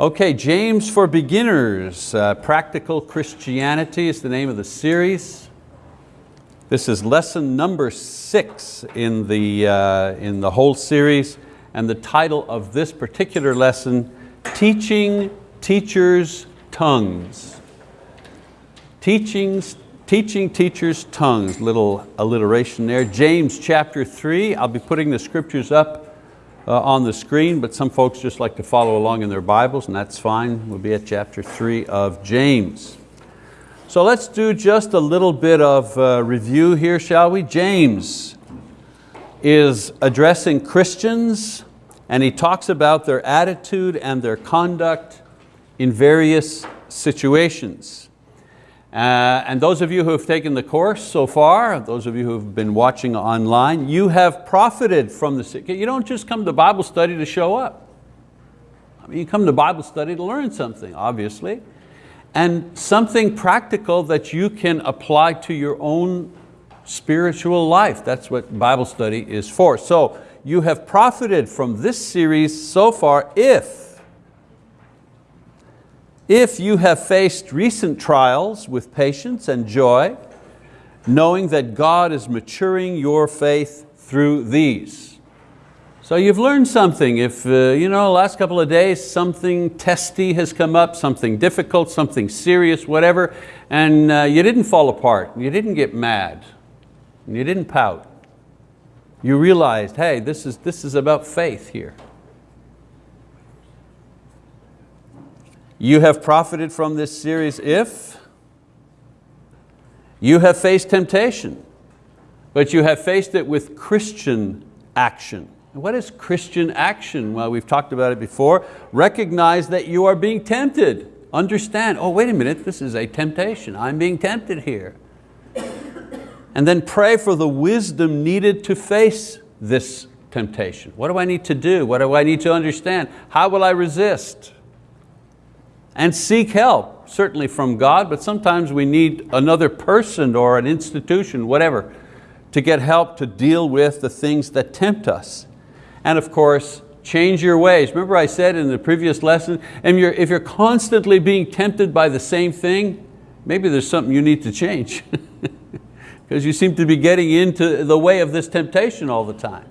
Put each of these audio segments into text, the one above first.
Okay, James for Beginners, uh, Practical Christianity is the name of the series. This is lesson number six in the, uh, in the whole series, and the title of this particular lesson, Teaching Teachers' Tongues. Teachings, teaching teachers' tongues, little alliteration there. James chapter three, I'll be putting the scriptures up uh, on the screen, but some folks just like to follow along in their Bibles, and that's fine. We'll be at chapter three of James. So let's do just a little bit of uh, review here, shall we? James is addressing Christians, and he talks about their attitude and their conduct in various situations. Uh, and those of you who have taken the course so far, those of you who have been watching online, you have profited from the, you don't just come to Bible study to show up. I mean, you come to Bible study to learn something, obviously, and something practical that you can apply to your own spiritual life. That's what Bible study is for. So you have profited from this series so far if if you have faced recent trials with patience and joy, knowing that God is maturing your faith through these. So you've learned something. If uh, you know, last couple of days something testy has come up, something difficult, something serious, whatever, and uh, you didn't fall apart, you didn't get mad, you didn't pout. You realized, hey, this is, this is about faith here. You have profited from this series if you have faced temptation, but you have faced it with Christian action. What is Christian action? Well, we've talked about it before. Recognize that you are being tempted. Understand, oh wait a minute, this is a temptation. I'm being tempted here. And then pray for the wisdom needed to face this temptation. What do I need to do? What do I need to understand? How will I resist? And seek help, certainly from God, but sometimes we need another person or an institution, whatever, to get help to deal with the things that tempt us. And of course, change your ways. Remember I said in the previous lesson, if you're constantly being tempted by the same thing, maybe there's something you need to change. Because you seem to be getting into the way of this temptation all the time.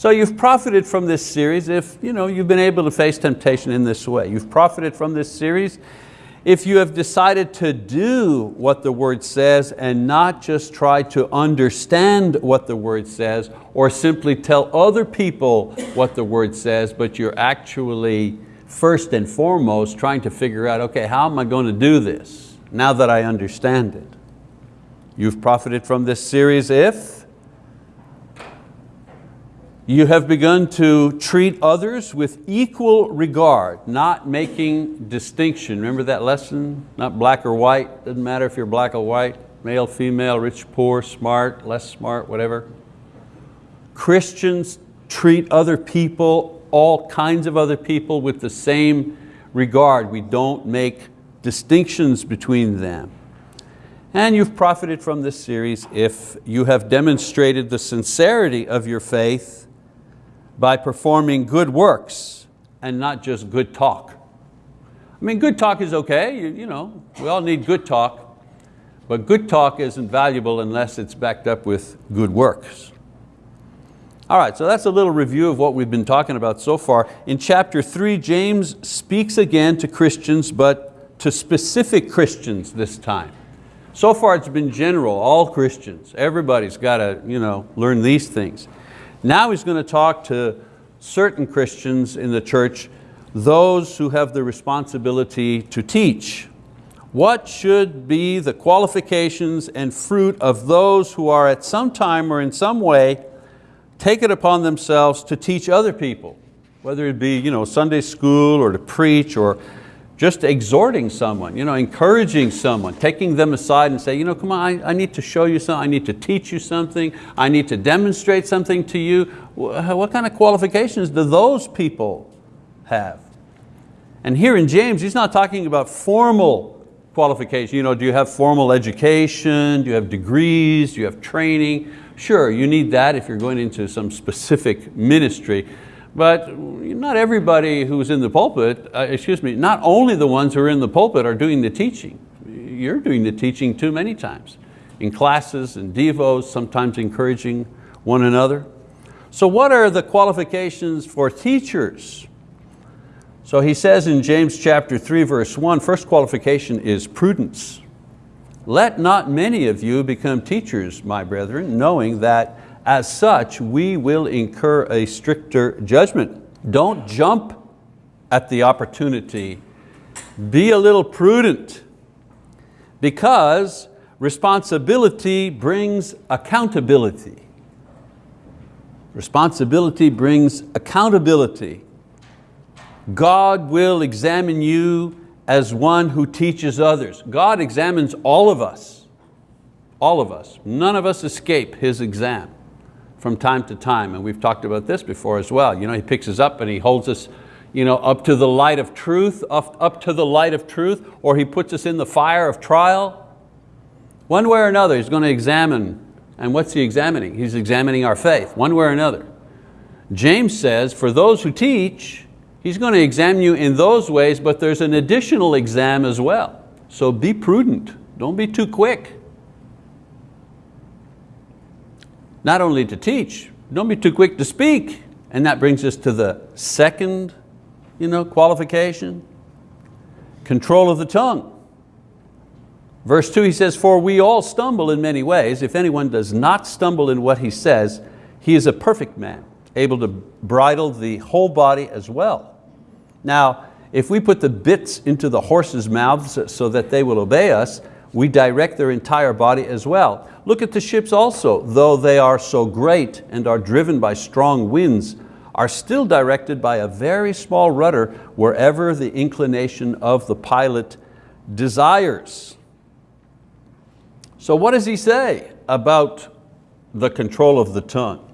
So you've profited from this series if you know, you've been able to face temptation in this way. You've profited from this series if you have decided to do what the word says and not just try to understand what the word says or simply tell other people what the word says, but you're actually first and foremost trying to figure out, okay, how am I going to do this now that I understand it? You've profited from this series if you have begun to treat others with equal regard, not making distinction. Remember that lesson? Not black or white, doesn't matter if you're black or white, male, female, rich, poor, smart, less smart, whatever. Christians treat other people, all kinds of other people with the same regard. We don't make distinctions between them. And you've profited from this series if you have demonstrated the sincerity of your faith by performing good works and not just good talk. I mean, good talk is okay, you, you know, we all need good talk, but good talk isn't valuable unless it's backed up with good works. All right, so that's a little review of what we've been talking about so far. In chapter three, James speaks again to Christians, but to specific Christians this time. So far it's been general, all Christians. Everybody's got to you know, learn these things. Now he's going to talk to certain Christians in the church, those who have the responsibility to teach. What should be the qualifications and fruit of those who are at some time or in some way take it upon themselves to teach other people, whether it be you know, Sunday school or to preach or just exhorting someone, you know, encouraging someone, taking them aside and say, you know, come on, I, I, need to show you something, I need to teach you something, I need to demonstrate something to you. What kind of qualifications do those people have? And here in James, he's not talking about formal qualification. You know, do you have formal education? Do you have degrees? Do you have training? Sure, you need that if you're going into some specific ministry, But not everybody who's in the pulpit, uh, excuse me, not only the ones who are in the pulpit are doing the teaching. You're doing the teaching too many times. In classes and devos, sometimes encouraging one another. So what are the qualifications for teachers? So he says in James chapter 3 verse 1, first qualification is prudence. Let not many of you become teachers, my brethren, knowing that as such, we will incur a stricter judgment. Don't jump at the opportunity. Be a little prudent because responsibility brings accountability. Responsibility brings accountability. God will examine you as one who teaches others. God examines all of us, all of us. None of us escape His exam from time to time, and we've talked about this before as well. You know, he picks us up and he holds us you know, up to the light of truth, up, up to the light of truth, or he puts us in the fire of trial. One way or another, he's going to examine, and what's he examining? He's examining our faith, one way or another. James says, for those who teach, he's going to examine you in those ways, but there's an additional exam as well. So be prudent, don't be too quick. Not only to teach, don't be too quick to speak. And that brings us to the second you know, qualification, control of the tongue. Verse two, he says, for we all stumble in many ways. If anyone does not stumble in what he says, he is a perfect man, able to bridle the whole body as well. Now, if we put the bits into the horses' mouths so that they will obey us, we direct their entire body as well. Look at the ships also, though they are so great and are driven by strong winds, are still directed by a very small rudder wherever the inclination of the pilot desires. So what does he say about the control of the tongue?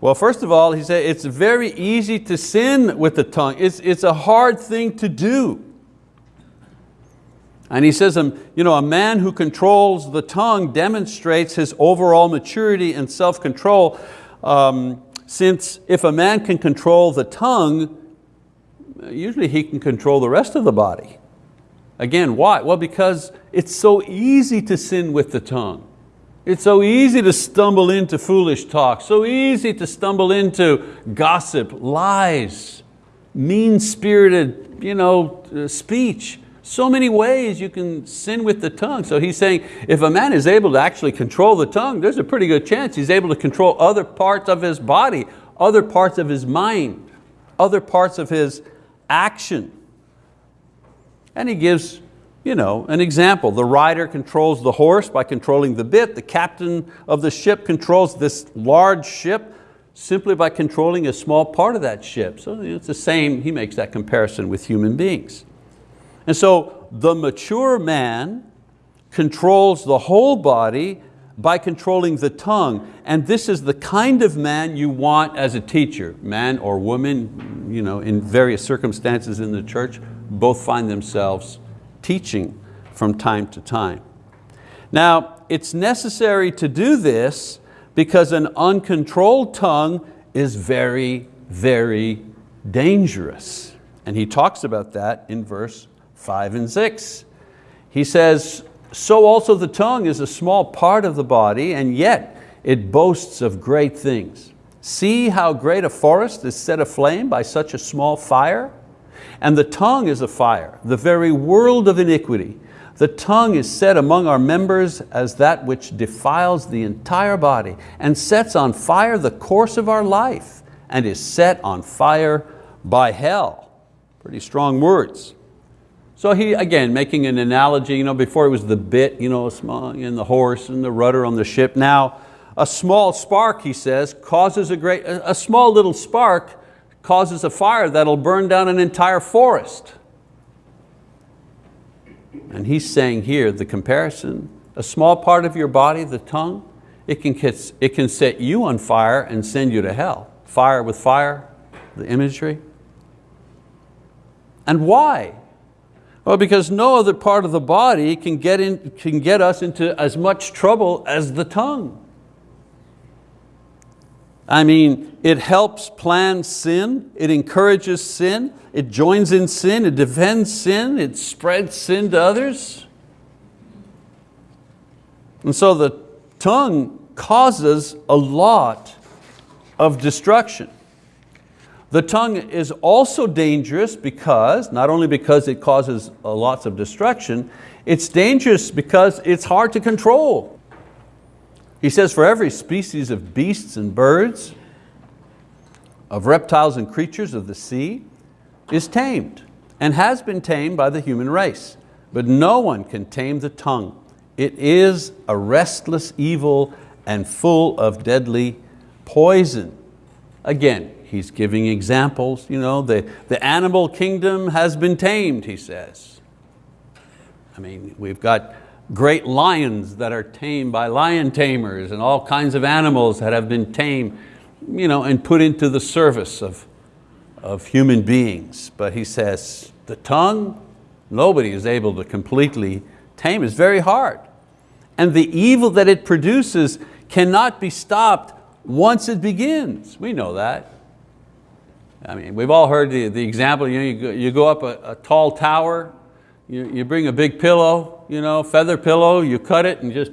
Well, first of all, he said it's very easy to sin with the tongue. It's, it's a hard thing to do. And he says, um, you know, a man who controls the tongue demonstrates his overall maturity and self-control um, since if a man can control the tongue, usually he can control the rest of the body. Again, why? Well, because it's so easy to sin with the tongue. It's so easy to stumble into foolish talk, so easy to stumble into gossip, lies, mean-spirited you know, uh, speech. So many ways you can sin with the tongue. So he's saying if a man is able to actually control the tongue, there's a pretty good chance he's able to control other parts of his body, other parts of his mind, other parts of his action. And he gives you know, an example. The rider controls the horse by controlling the bit. The captain of the ship controls this large ship simply by controlling a small part of that ship. So it's the same, he makes that comparison with human beings. And so the mature man controls the whole body by controlling the tongue. And this is the kind of man you want as a teacher. Man or woman, you know, in various circumstances in the church, both find themselves teaching from time to time. Now, it's necessary to do this because an uncontrolled tongue is very, very dangerous. And he talks about that in verse five and six. He says, so also the tongue is a small part of the body and yet it boasts of great things. See how great a forest is set aflame by such a small fire? And the tongue is a fire, the very world of iniquity. The tongue is set among our members as that which defiles the entire body and sets on fire the course of our life and is set on fire by hell. Pretty strong words. So he, again, making an analogy, you know, before it was the bit, you know, and the horse and the rudder on the ship. Now, a small spark, he says, causes a great, a small little spark causes a fire that'll burn down an entire forest. And he's saying here, the comparison, a small part of your body, the tongue, it can, it can set you on fire and send you to hell. Fire with fire, the imagery. And why? Well, because no other part of the body can get, in, can get us into as much trouble as the tongue. I mean, it helps plan sin, it encourages sin, it joins in sin, it defends sin, it spreads sin to others. And so the tongue causes a lot of destruction. The tongue is also dangerous because, not only because it causes uh, lots of destruction, it's dangerous because it's hard to control. He says, for every species of beasts and birds, of reptiles and creatures of the sea, is tamed and has been tamed by the human race. But no one can tame the tongue. It is a restless evil and full of deadly poison. Again, he's giving examples. You know, the, the animal kingdom has been tamed, he says. I mean, we've got great lions that are tamed by lion tamers and all kinds of animals that have been tamed you know, and put into the service of, of human beings. But he says, the tongue, nobody is able to completely tame. It's very hard. And the evil that it produces cannot be stopped once it begins. We know that. I mean, we've all heard the, the example, you, know, you, go, you go up a, a tall tower you, you bring a big pillow, you know, feather pillow, you cut it and just,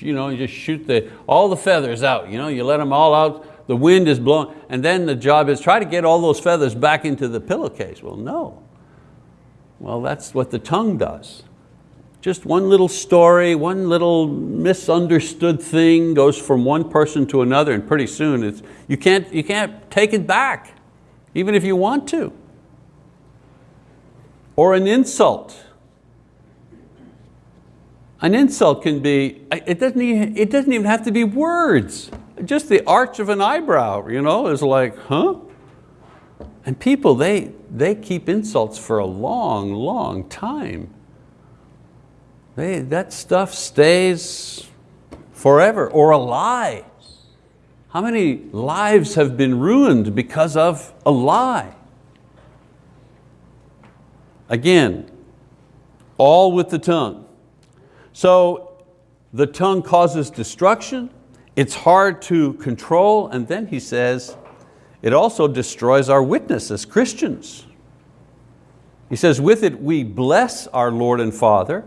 you know, you just shoot the, all the feathers out. You, know, you let them all out, the wind is blowing, and then the job is try to get all those feathers back into the pillowcase. Well, no. Well, that's what the tongue does. Just one little story, one little misunderstood thing goes from one person to another and pretty soon it's, you, can't, you can't take it back, even if you want to. Or an insult. An insult can be, it doesn't, even, it doesn't even have to be words. Just the arch of an eyebrow you know, is like, huh? And people, they, they keep insults for a long, long time. They, that stuff stays forever, or a lie. How many lives have been ruined because of a lie? Again, all with the tongue. So the tongue causes destruction, it's hard to control, and then he says, it also destroys our witness as Christians. He says, with it we bless our Lord and Father,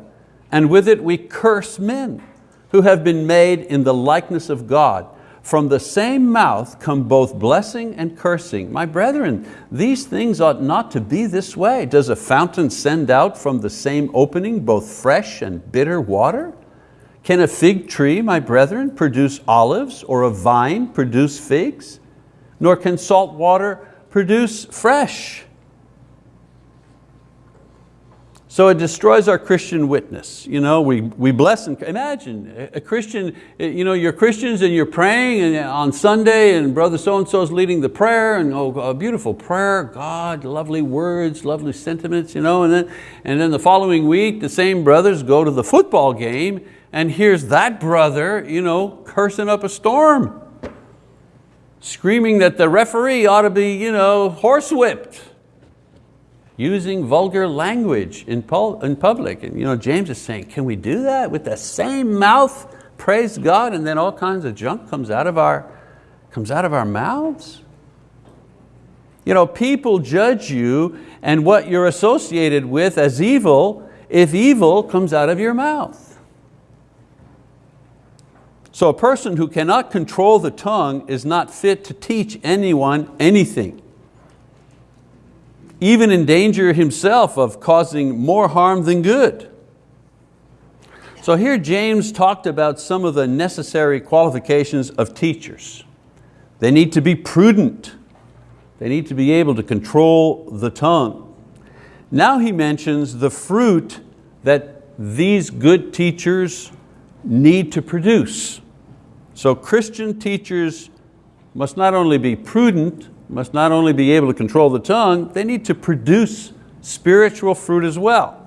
and with it we curse men who have been made in the likeness of God. From the same mouth come both blessing and cursing. My brethren, these things ought not to be this way. Does a fountain send out from the same opening both fresh and bitter water? Can a fig tree, my brethren, produce olives or a vine produce figs? Nor can salt water produce fresh. So it destroys our Christian witness. You know, we, we bless and imagine a Christian, you know, you're Christians and you're praying and on Sunday and brother so-and-so is leading the prayer and oh, a beautiful prayer, God, lovely words, lovely sentiments, you know, and then, and then the following week the same brothers go to the football game and here's that brother you know, cursing up a storm, screaming that the referee ought to be you know, horsewhipped using vulgar language in, in public. And you know, James is saying, can we do that with the same mouth? Praise God, and then all kinds of junk comes out of our, comes out of our mouths? You know, people judge you and what you're associated with as evil if evil comes out of your mouth. So a person who cannot control the tongue is not fit to teach anyone anything even in danger himself of causing more harm than good. So here James talked about some of the necessary qualifications of teachers. They need to be prudent. They need to be able to control the tongue. Now he mentions the fruit that these good teachers need to produce. So Christian teachers must not only be prudent, must not only be able to control the tongue, they need to produce spiritual fruit as well.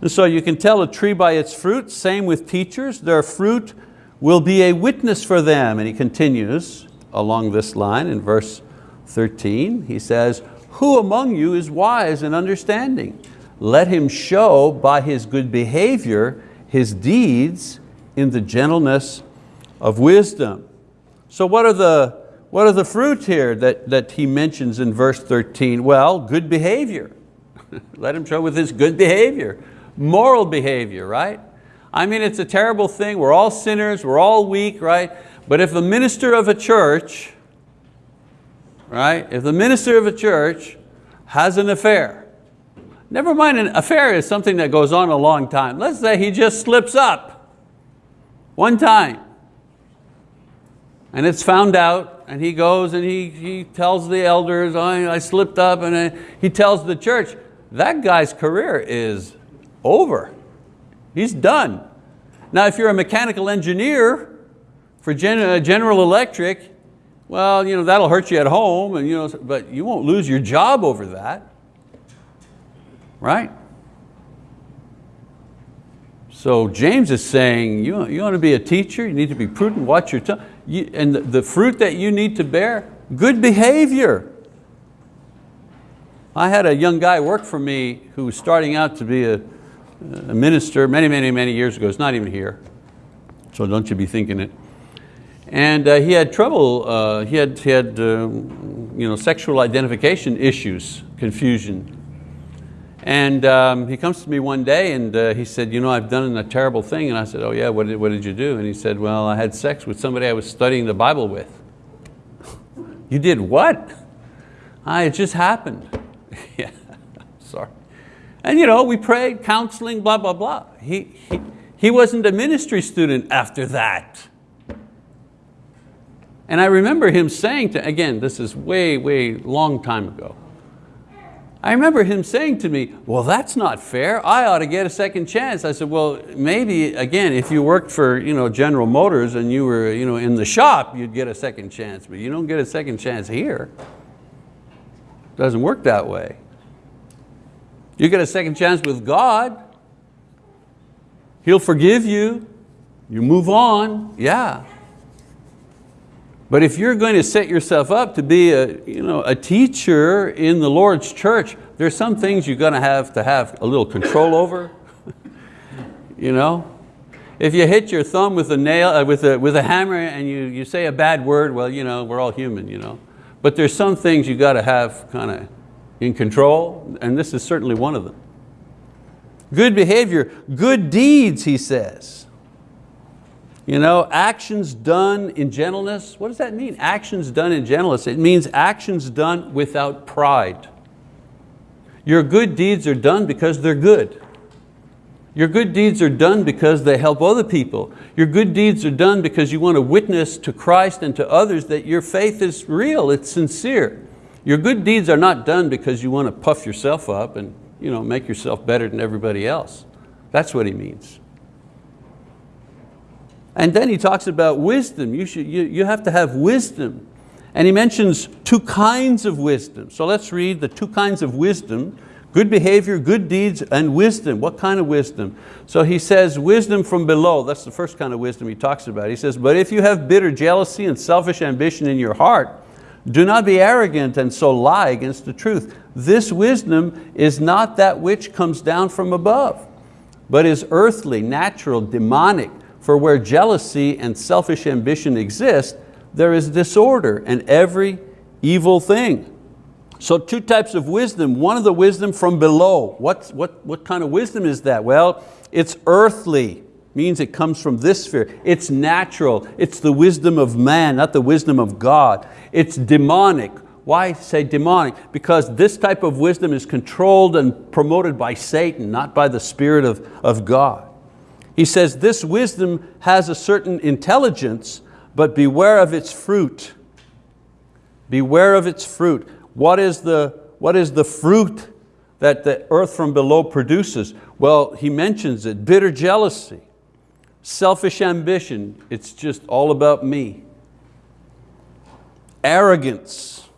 And so you can tell a tree by its fruit, same with teachers, their fruit will be a witness for them. And he continues along this line in verse 13, he says, who among you is wise and understanding? Let him show by his good behavior his deeds in the gentleness of wisdom. So what are the what are the fruits here that, that he mentions in verse 13? Well, good behavior. Let him show with his good behavior. Moral behavior, right? I mean, it's a terrible thing. We're all sinners, we're all weak, right? But if the minister of a church, right? If the minister of a church has an affair, never mind an affair is something that goes on a long time. Let's say he just slips up one time and it's found out and he goes and he, he tells the elders, I, I slipped up and I, he tells the church, that guy's career is over. He's done. Now if you're a mechanical engineer for uh, General Electric, well, you know, that'll hurt you at home, and, you know, but you won't lose your job over that, right? So James is saying, you, you want to be a teacher, you need to be prudent, watch your tongue. You, and the, fruit that you need to bear, good behavior. I had a young guy work for me who was starting out to be a, a minister many, many, many years ago. He's not even here, so don't you be thinking it. And uh, he had trouble, uh, he had, he had uh, you know, sexual identification issues, confusion. And um, he comes to me one day and uh, he said, you know, I've done a terrible thing. And I said, oh yeah, what did, what did you do? And he said, well, I had sex with somebody I was studying the Bible with. you did what? I, it just happened. yeah, sorry. And you know, we prayed, counseling, blah, blah, blah. He, he, he wasn't a ministry student after that. And I remember him saying to, again, this is way, way long time ago. I remember him saying to me, well, that's not fair. I ought to get a second chance. I said, well, maybe, again, if you worked for you know, General Motors and you were you know, in the shop, you'd get a second chance, but you don't get a second chance here. Doesn't work that way. You get a second chance with God. He'll forgive you. You move on, yeah. But if you're going to set yourself up to be a, you know, a teacher in the Lord's church, there's some things you're going to have to have a little control over. you know? If you hit your thumb with a nail, uh, with, a, with a hammer and you, you say a bad word, well, you know, we're all human. You know? But there's some things you got to have kind of in control, and this is certainly one of them. Good behavior, good deeds, he says. You know, actions done in gentleness, what does that mean? Actions done in gentleness. It means actions done without pride. Your good deeds are done because they're good. Your good deeds are done because they help other people. Your good deeds are done because you want to witness to Christ and to others that your faith is real, it's sincere. Your good deeds are not done because you want to puff yourself up and you know, make yourself better than everybody else. That's what he means. And then he talks about wisdom. You, should, you, you have to have wisdom. And he mentions two kinds of wisdom. So let's read the two kinds of wisdom, good behavior, good deeds, and wisdom. What kind of wisdom? So he says wisdom from below. That's the first kind of wisdom he talks about. He says, but if you have bitter jealousy and selfish ambition in your heart, do not be arrogant and so lie against the truth. This wisdom is not that which comes down from above, but is earthly, natural, demonic. For where jealousy and selfish ambition exist, there is disorder and every evil thing. So two types of wisdom. One of the wisdom from below. What, what, what kind of wisdom is that? Well, it's earthly, means it comes from this sphere. It's natural, it's the wisdom of man, not the wisdom of God. It's demonic. Why say demonic? Because this type of wisdom is controlled and promoted by Satan, not by the Spirit of, of God. He says this wisdom has a certain intelligence, but beware of its fruit. Beware of its fruit. What is the, what is the fruit that the earth from below produces? Well, he mentions it, bitter jealousy, selfish ambition, it's just all about me. Arrogance,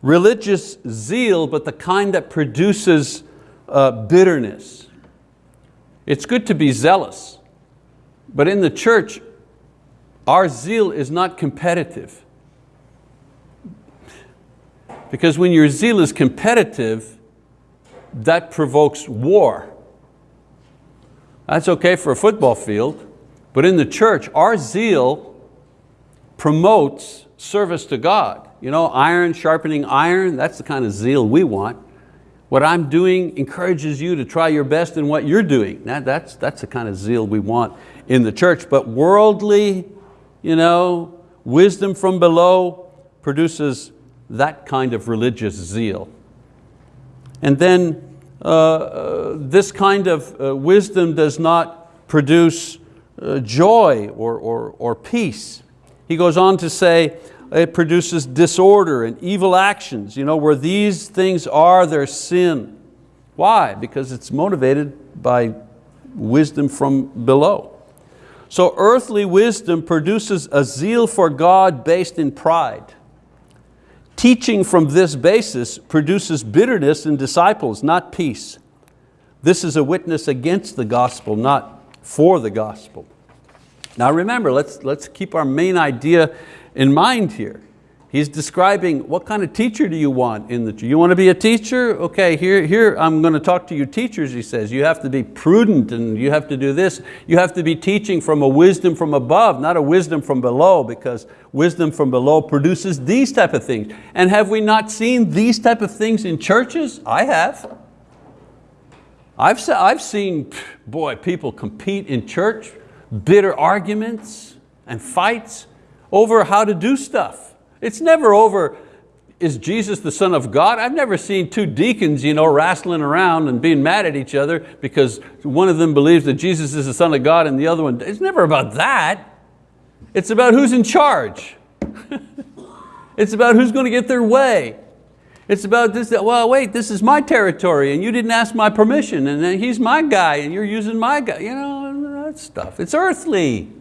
religious zeal, but the kind that produces uh, bitterness. It's good to be zealous, but in the church, our zeal is not competitive. Because when your zeal is competitive, that provokes war. That's okay for a football field, but in the church, our zeal promotes service to God. You know, iron sharpening iron, that's the kind of zeal we want. What I'm doing encourages you to try your best in what you're doing. That, that's, that's the kind of zeal we want in the church. But worldly, you know, wisdom from below produces that kind of religious zeal. And then uh, uh, this kind of uh, wisdom does not produce uh, joy or, or, or peace. He goes on to say, it produces disorder and evil actions. You know, where these things are, their sin. Why? Because it's motivated by wisdom from below. So earthly wisdom produces a zeal for God based in pride. Teaching from this basis produces bitterness in disciples, not peace. This is a witness against the gospel, not for the gospel. Now remember, let's, let's keep our main idea in mind here. He's describing what kind of teacher do you want in the, church? you want to be a teacher? Okay, here, here I'm going to talk to you teachers, he says. You have to be prudent and you have to do this. You have to be teaching from a wisdom from above, not a wisdom from below because wisdom from below produces these type of things. And have we not seen these type of things in churches? I have. I've, I've seen, boy, people compete in church, bitter arguments and fights over how to do stuff. It's never over, is Jesus the son of God? I've never seen two deacons you know, wrestling around and being mad at each other because one of them believes that Jesus is the son of God and the other one, it's never about that. It's about who's in charge. it's about who's going to get their way. It's about this, that, well wait, this is my territory and you didn't ask my permission and then he's my guy and you're using my guy. You know, that stuff, it's earthly.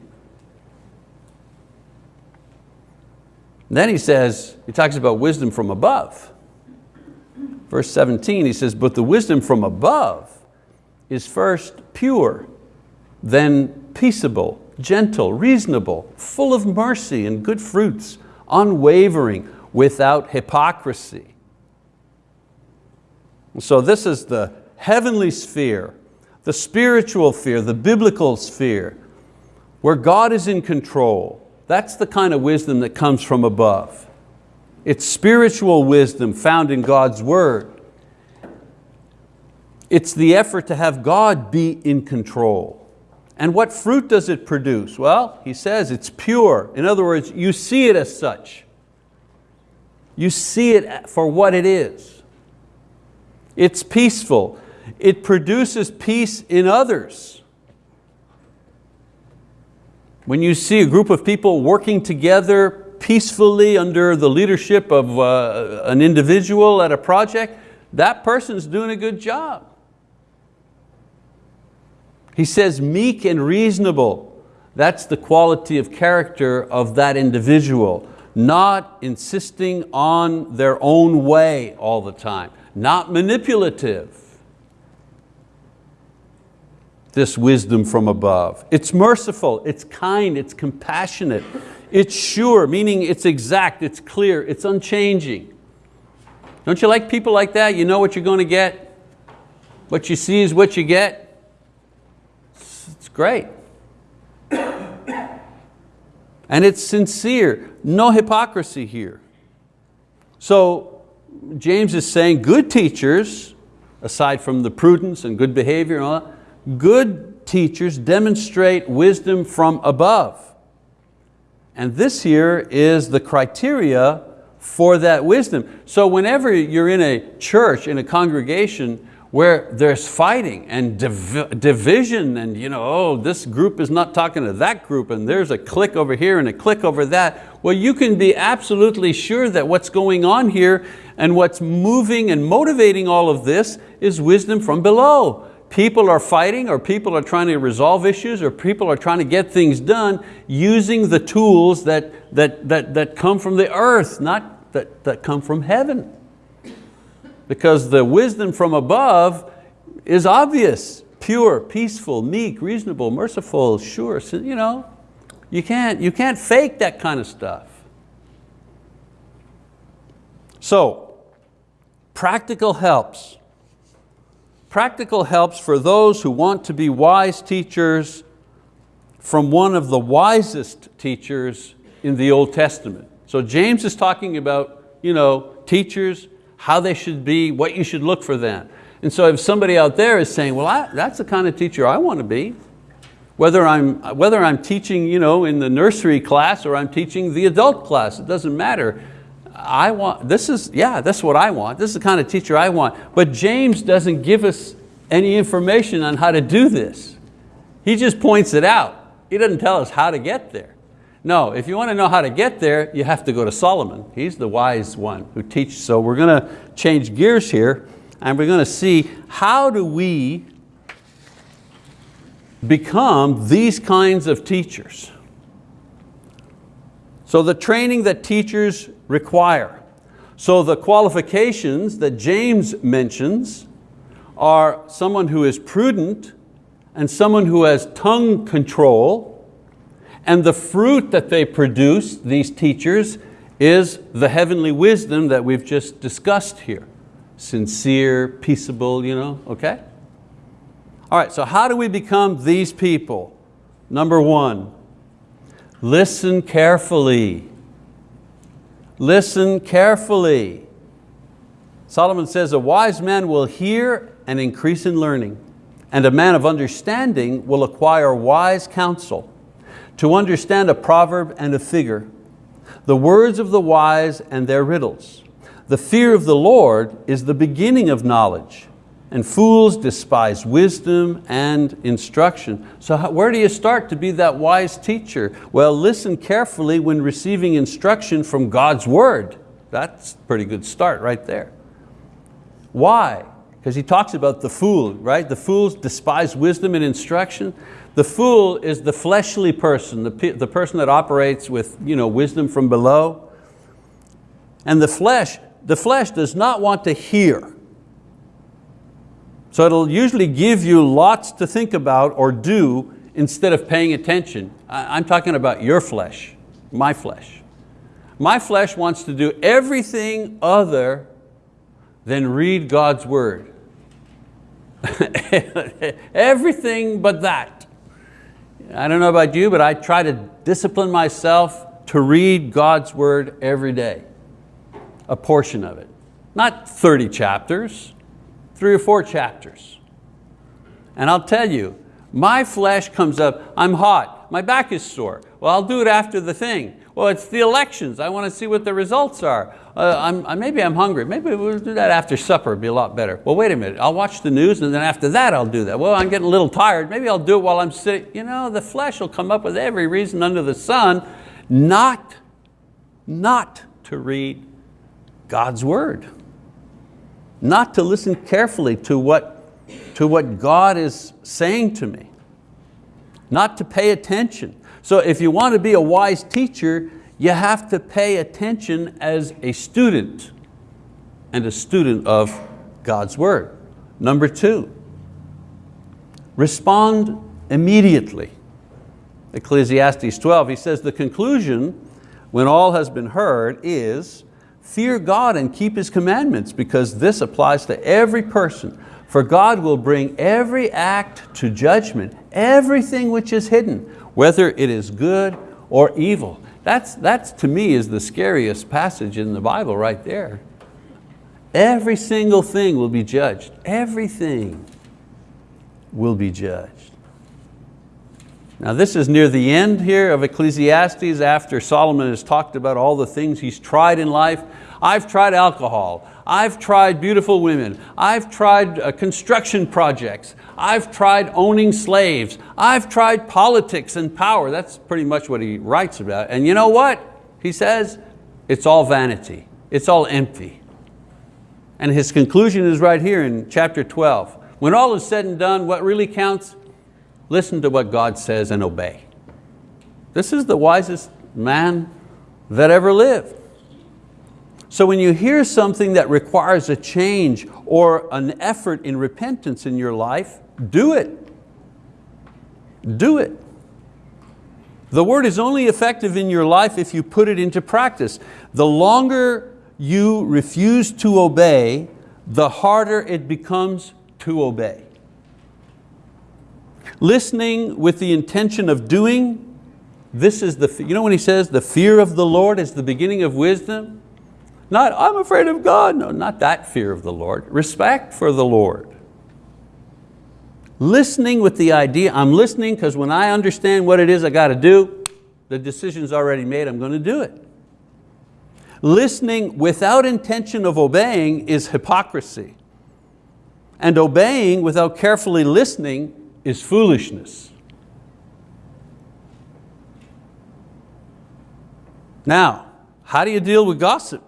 Then he says, he talks about wisdom from above. Verse 17, he says, but the wisdom from above is first pure, then peaceable, gentle, reasonable, full of mercy and good fruits, unwavering, without hypocrisy. So this is the heavenly sphere, the spiritual sphere, the biblical sphere, where God is in control, that's the kind of wisdom that comes from above. It's spiritual wisdom found in God's word. It's the effort to have God be in control. And what fruit does it produce? Well, he says it's pure. In other words, you see it as such. You see it for what it is. It's peaceful. It produces peace in others. When you see a group of people working together peacefully under the leadership of uh, an individual at a project, that person's doing a good job. He says meek and reasonable. That's the quality of character of that individual. Not insisting on their own way all the time. Not manipulative this wisdom from above. It's merciful, it's kind, it's compassionate, it's sure, meaning it's exact, it's clear, it's unchanging. Don't you like people like that? You know what you're going to get. What you see is what you get. It's great. And it's sincere, no hypocrisy here. So James is saying good teachers, aside from the prudence and good behavior and all that, good teachers demonstrate wisdom from above. And this here is the criteria for that wisdom. So whenever you're in a church, in a congregation, where there's fighting and div division and you know, oh, this group is not talking to that group and there's a clique over here and a clique over that, well, you can be absolutely sure that what's going on here and what's moving and motivating all of this is wisdom from below people are fighting or people are trying to resolve issues or people are trying to get things done using the tools that, that, that, that come from the earth, not that, that come from heaven. Because the wisdom from above is obvious, pure, peaceful, meek, reasonable, merciful, sure. You, know, you, can't, you can't fake that kind of stuff. So, practical helps. Practical helps for those who want to be wise teachers from one of the wisest teachers in the Old Testament. So James is talking about you know, teachers, how they should be, what you should look for them. And so if somebody out there is saying, well, I, that's the kind of teacher I want to be, whether I'm, whether I'm teaching you know, in the nursery class or I'm teaching the adult class, it doesn't matter. I want, this is, yeah, that's what I want. This is the kind of teacher I want. But James doesn't give us any information on how to do this. He just points it out. He doesn't tell us how to get there. No, if you want to know how to get there, you have to go to Solomon. He's the wise one who teaches. So we're going to change gears here and we're going to see how do we become these kinds of teachers. So the training that teachers require. So the qualifications that James mentions are someone who is prudent and someone who has tongue control and the fruit that they produce, these teachers, is the heavenly wisdom that we've just discussed here. Sincere, peaceable, you know, okay? All right, so how do we become these people? Number one, listen carefully. Listen carefully. Solomon says, a wise man will hear and increase in learning, and a man of understanding will acquire wise counsel. To understand a proverb and a figure, the words of the wise and their riddles. The fear of the Lord is the beginning of knowledge, and fools despise wisdom and instruction. So how, where do you start to be that wise teacher? Well, listen carefully when receiving instruction from God's word. That's a pretty good start right there. Why? Because he talks about the fool, right? The fools despise wisdom and instruction. The fool is the fleshly person, the, the person that operates with you know, wisdom from below. And the flesh, the flesh does not want to hear. So it'll usually give you lots to think about or do instead of paying attention. I'm talking about your flesh, my flesh. My flesh wants to do everything other than read God's word. everything but that. I don't know about you, but I try to discipline myself to read God's word every day, a portion of it. Not 30 chapters, three or four chapters. And I'll tell you, my flesh comes up, I'm hot, my back is sore. Well, I'll do it after the thing. Well, it's the elections, I want to see what the results are. Uh, I'm, uh, maybe I'm hungry, maybe we'll do that after supper, it'd be a lot better. Well, wait a minute, I'll watch the news and then after that I'll do that. Well, I'm getting a little tired, maybe I'll do it while I'm sitting. You know, the flesh will come up with every reason under the sun not, not to read God's word not to listen carefully to what, to what God is saying to me, not to pay attention. So if you want to be a wise teacher, you have to pay attention as a student and a student of God's word. Number two, respond immediately. Ecclesiastes 12, he says, the conclusion when all has been heard is Fear God and keep His commandments because this applies to every person. For God will bring every act to judgment, everything which is hidden, whether it is good or evil. That's, that's to me is the scariest passage in the Bible right there. Every single thing will be judged. Everything will be judged. Now this is near the end here of Ecclesiastes after Solomon has talked about all the things he's tried in life. I've tried alcohol, I've tried beautiful women, I've tried uh, construction projects, I've tried owning slaves, I've tried politics and power. That's pretty much what he writes about. And you know what? He says, it's all vanity, it's all empty. And his conclusion is right here in chapter 12. When all is said and done, what really counts listen to what God says and obey. This is the wisest man that ever lived. So when you hear something that requires a change or an effort in repentance in your life, do it. Do it. The word is only effective in your life if you put it into practice. The longer you refuse to obey, the harder it becomes to obey. Listening with the intention of doing This is the, you know when he says the fear of the Lord is the beginning of wisdom? Not, I'm afraid of God. No, not that fear of the Lord. Respect for the Lord. Listening with the idea, I'm listening because when I understand what it is I got to do, the decision's already made, I'm going to do it. Listening without intention of obeying is hypocrisy. And obeying without carefully listening is foolishness. Now, how do you deal with gossip?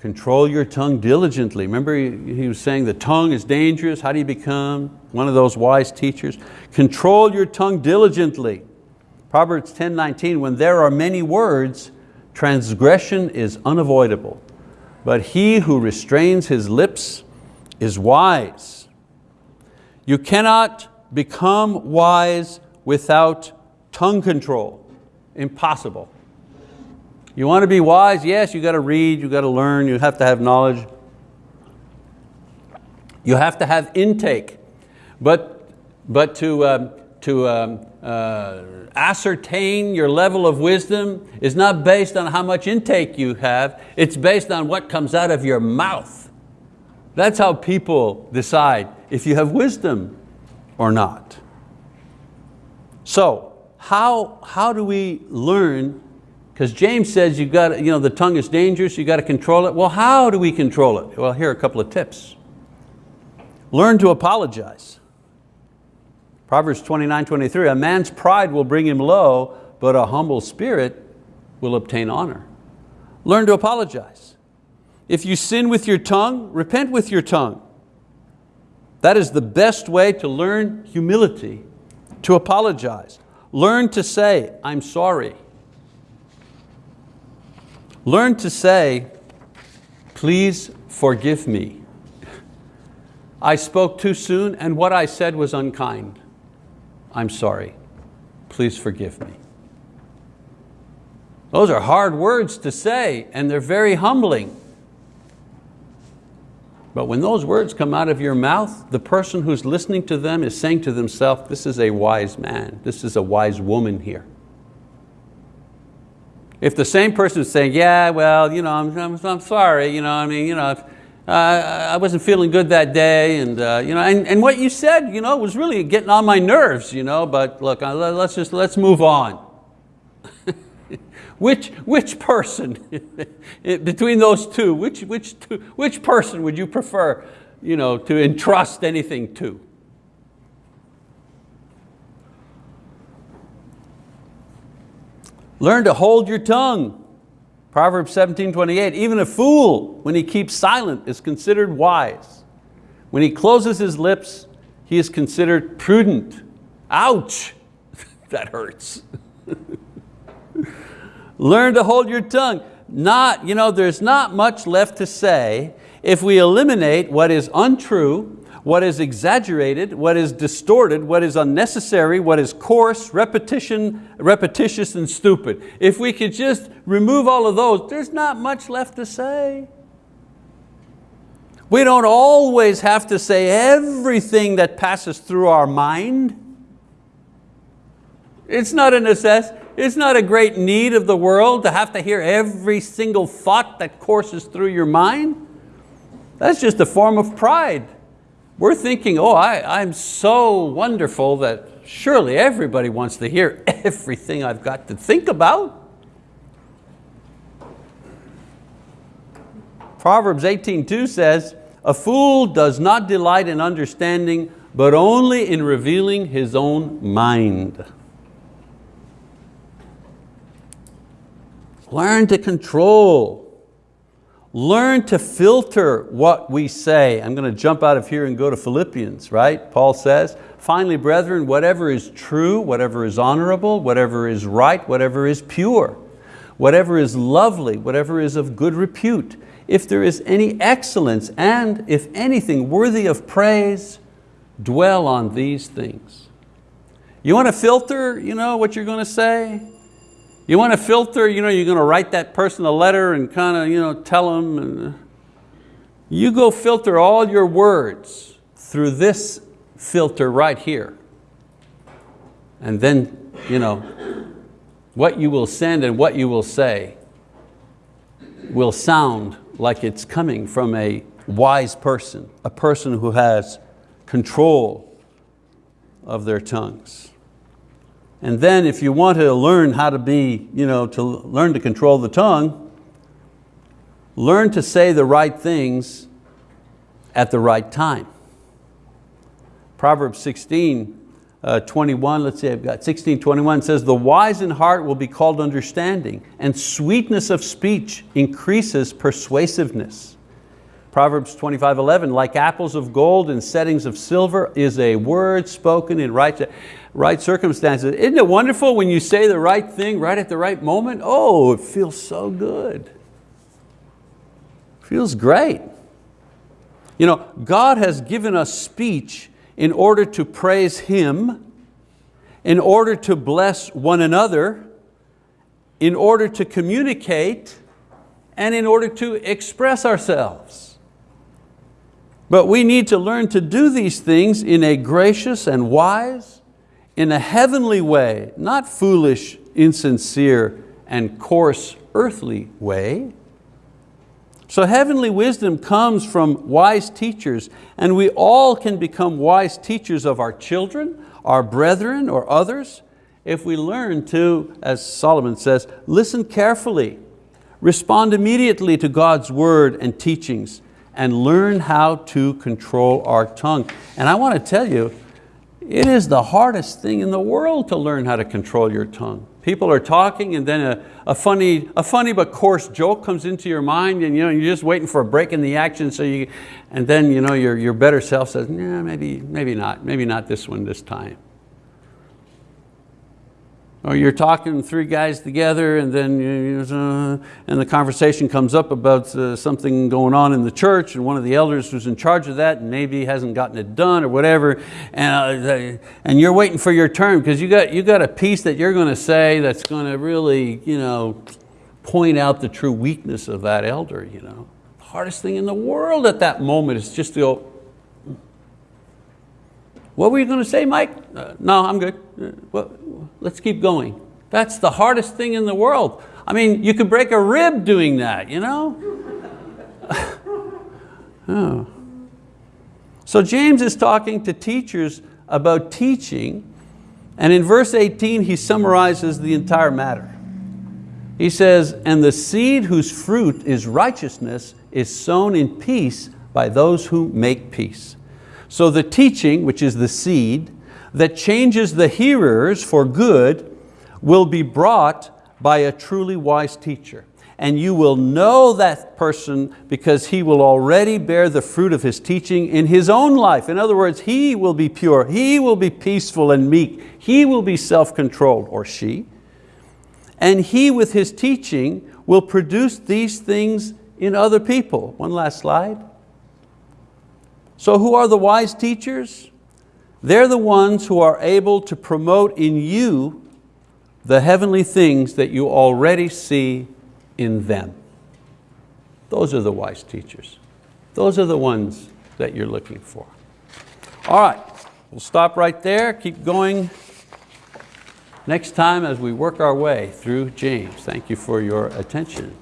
Control your tongue diligently. Remember he was saying the tongue is dangerous. How do you become one of those wise teachers? Control your tongue diligently. Proverbs 10, 19, when there are many words, transgression is unavoidable. But he who restrains his lips is wise. You cannot become wise without tongue control. Impossible. You want to be wise? Yes, you got to read, you got to learn, you have to have knowledge. You have to have intake. But, but to, um, to um, uh, ascertain your level of wisdom is not based on how much intake you have, it's based on what comes out of your mouth. That's how people decide if you have wisdom or not. So, how, how do we learn because James says you've got, you know, the tongue is dangerous, you've got to control it. Well, how do we control it? Well, here are a couple of tips. Learn to apologize. Proverbs 29, 23, a man's pride will bring him low, but a humble spirit will obtain honor. Learn to apologize. If you sin with your tongue, repent with your tongue. That is the best way to learn humility, to apologize. Learn to say, I'm sorry. Learn to say, please forgive me. I spoke too soon and what I said was unkind. I'm sorry, please forgive me. Those are hard words to say and they're very humbling. But when those words come out of your mouth, the person who's listening to them is saying to themselves, this is a wise man, this is a wise woman here. If the same person is saying, yeah, well, you know, I'm, I'm, I'm sorry, you know, I mean, you know, uh, I wasn't feeling good that day, and, uh, you know, and, and what you said you know, was really getting on my nerves, you know, but look, uh, let's just, let's move on. which, which person, eh, between those two, which, which, two, which person would you prefer you know, to entrust anything to? Learn to hold your tongue. Proverbs 17, 28, even a fool, when he keeps silent, is considered wise. When he closes his lips, he is considered prudent. Ouch, that hurts. Learn to hold your tongue. Not, you know, there's not much left to say if we eliminate what is untrue what is exaggerated, what is distorted, what is unnecessary, what is coarse, repetition, repetitious and stupid. If we could just remove all of those, there's not much left to say. We don't always have to say everything that passes through our mind. It's not a necessity. It's not a great need of the world to have to hear every single thought that courses through your mind. That's just a form of pride. We're thinking, oh, I, I'm so wonderful that surely everybody wants to hear everything I've got to think about. Proverbs 18.2 says, a fool does not delight in understanding, but only in revealing his own mind. Learn to control Learn to filter what we say. I'm going to jump out of here and go to Philippians, right? Paul says, finally, brethren, whatever is true, whatever is honorable, whatever is right, whatever is pure, whatever is lovely, whatever is of good repute, if there is any excellence and if anything worthy of praise, dwell on these things. You want to filter you know, what you're going to say? You want to filter, you know, you're going to write that person a letter and kind of you know, tell them. And, uh, you go filter all your words through this filter right here. And then, you know, what you will send and what you will say will sound like it's coming from a wise person, a person who has control of their tongues. And then if you want to learn how to be, you know, to learn to control the tongue, learn to say the right things at the right time. Proverbs 16, uh, 21, let's see, I've got 16, 21 says, the wise in heart will be called understanding, and sweetness of speech increases persuasiveness. Proverbs 25, 11, like apples of gold in settings of silver is a word spoken in right, right circumstances. Isn't it wonderful when you say the right thing right at the right moment? Oh, it feels so good. Feels great. You know, God has given us speech in order to praise Him, in order to bless one another, in order to communicate, and in order to express ourselves. But we need to learn to do these things in a gracious and wise, in a heavenly way, not foolish, insincere, and coarse earthly way. So heavenly wisdom comes from wise teachers and we all can become wise teachers of our children, our brethren or others if we learn to, as Solomon says, listen carefully, respond immediately to God's word and teachings and learn how to control our tongue. And I want to tell you, it is the hardest thing in the world to learn how to control your tongue. People are talking and then a, a, funny, a funny but coarse joke comes into your mind and you know, you're just waiting for a break in the action so you, and then you know, your, your better self says, yeah, maybe, maybe not, maybe not this one this time. Or you're talking three guys together and then uh, and the conversation comes up about uh, something going on in the church and one of the elders who's in charge of that and maybe hasn't gotten it done or whatever and, uh, and you're waiting for your turn because you got, you got a piece that you're going to say that's going to really you know, point out the true weakness of that elder. You know. The hardest thing in the world at that moment is just to go, what were you going to say, Mike? Uh, no, I'm good. Uh, well, let's keep going. That's the hardest thing in the world. I mean, you could break a rib doing that, you know? oh. So James is talking to teachers about teaching, and in verse 18 he summarizes the entire matter. He says, and the seed whose fruit is righteousness is sown in peace by those who make peace. So the teaching, which is the seed, that changes the hearers for good will be brought by a truly wise teacher. And you will know that person because he will already bear the fruit of his teaching in his own life. In other words, he will be pure, he will be peaceful and meek, he will be self-controlled, or she. And he with his teaching will produce these things in other people. One last slide. So who are the wise teachers? They're the ones who are able to promote in you the heavenly things that you already see in them. Those are the wise teachers. Those are the ones that you're looking for. All right, we'll stop right there, keep going next time as we work our way through James. Thank you for your attention.